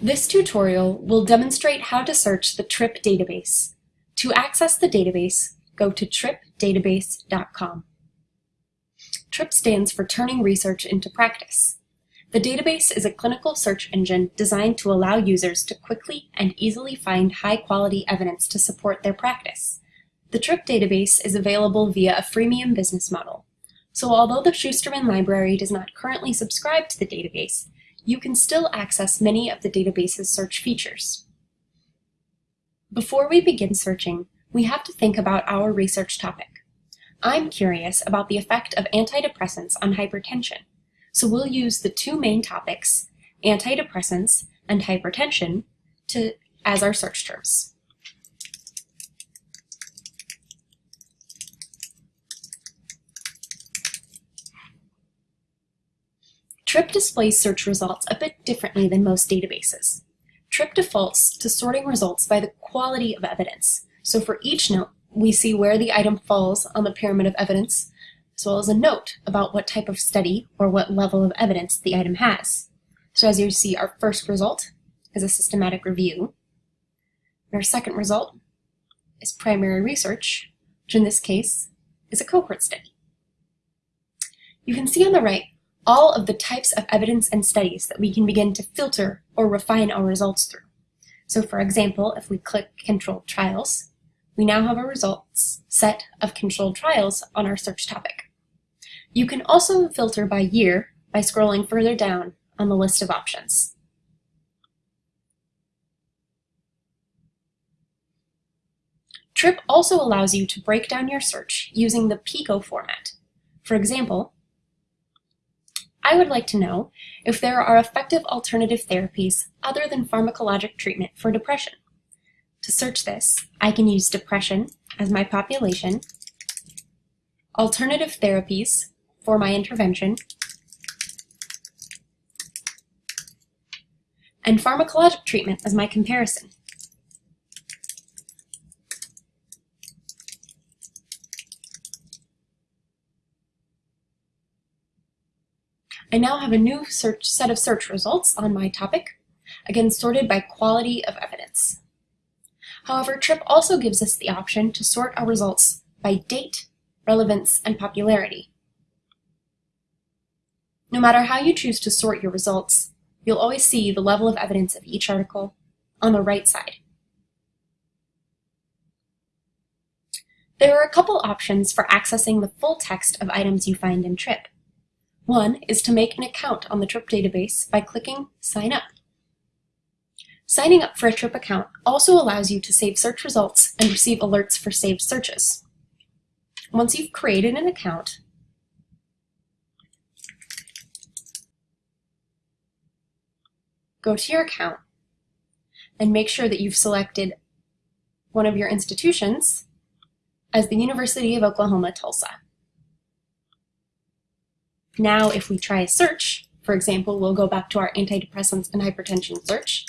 This tutorial will demonstrate how to search the TRIP database. To access the database, go to tripdatabase.com. TRIP stands for Turning Research into Practice. The database is a clinical search engine designed to allow users to quickly and easily find high-quality evidence to support their practice. The TRIP database is available via a freemium business model. So although the Schusterman Library does not currently subscribe to the database, you can still access many of the database's search features. Before we begin searching, we have to think about our research topic. I'm curious about the effect of antidepressants on hypertension, so we'll use the two main topics, antidepressants and hypertension, to, as our search terms. TRIP displays search results a bit differently than most databases. TRIP defaults to sorting results by the quality of evidence. So for each note, we see where the item falls on the pyramid of evidence, as well as a note about what type of study or what level of evidence the item has. So as you see, our first result is a systematic review. And our second result is primary research, which in this case is a cohort study. You can see on the right all of the types of evidence and studies that we can begin to filter or refine our results through. So for example, if we click controlled trials, we now have a results set of controlled trials on our search topic. You can also filter by year by scrolling further down on the list of options. TRIP also allows you to break down your search using the PICO format. For example, I would like to know if there are effective alternative therapies other than pharmacologic treatment for depression. To search this, I can use depression as my population, alternative therapies for my intervention, and pharmacologic treatment as my comparison. I now have a new search set of search results on my topic, again sorted by quality of evidence. However, TRIP also gives us the option to sort our results by date, relevance, and popularity. No matter how you choose to sort your results, you'll always see the level of evidence of each article on the right side. There are a couple options for accessing the full text of items you find in TRIP. One is to make an account on the TRIP database by clicking Sign Up. Signing up for a TRIP account also allows you to save search results and receive alerts for saved searches. Once you've created an account, go to your account and make sure that you've selected one of your institutions as the University of Oklahoma Tulsa. Now, if we try a search, for example, we'll go back to our antidepressants and hypertension search.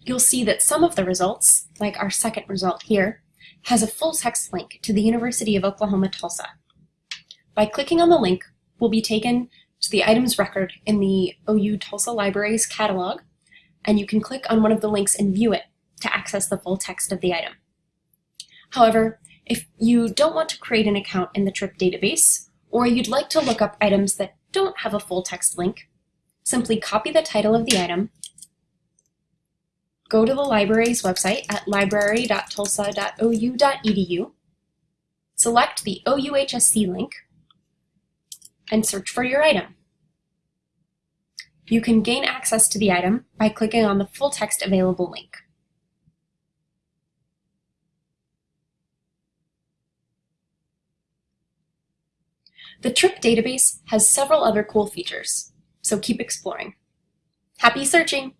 You'll see that some of the results, like our second result here, has a full text link to the University of Oklahoma Tulsa. By clicking on the link, we'll be taken to the items record in the OU Tulsa Libraries catalog, and you can click on one of the links and view it to access the full text of the item. However, if you don't want to create an account in the TRIP database, or you'd like to look up items that don't have a full text link, simply copy the title of the item, go to the library's website at library.tulsa.ou.edu, select the OUHSC link, and search for your item. You can gain access to the item by clicking on the full text available link. The TRIP database has several other cool features, so keep exploring. Happy searching!